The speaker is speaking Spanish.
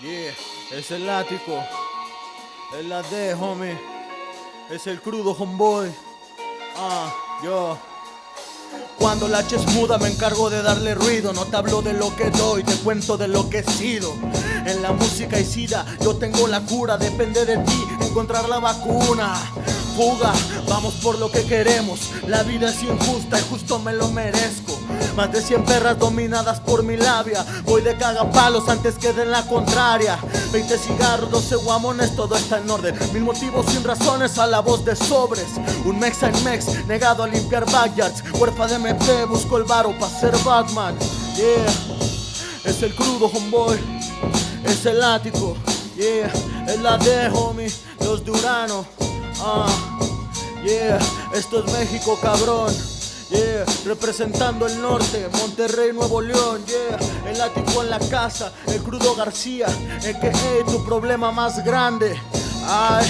Yeah, es el látigo. Es la D, homie. Es el crudo, homeboy. Ah, yo. Cuando la es muda me encargo de darle ruido No te hablo de lo que doy, te cuento de lo que he sido En la música y sida yo tengo la cura Depende de ti encontrar la vacuna Fuga, vamos por lo que queremos La vida es injusta y justo me lo merezco más de 100 perras dominadas por mi labia. Voy de cagapalos antes que den la contraria. 20 cigarros, 12 guamones, todo está en orden. Mil motivos sin razones a la voz de sobres. Un mex en mex, negado a limpiar backyards. Huerfa de MP, busco el varo pa' ser Batman. Yeah, es el crudo homeboy. Es el ático, yeah. Es la D homie, los de Urano. Ah, yeah, esto es México cabrón Yeah, representando el norte, Monterrey, Nuevo León, yeah, el ático en la casa, el crudo García, el que es tu problema más grande. Ay,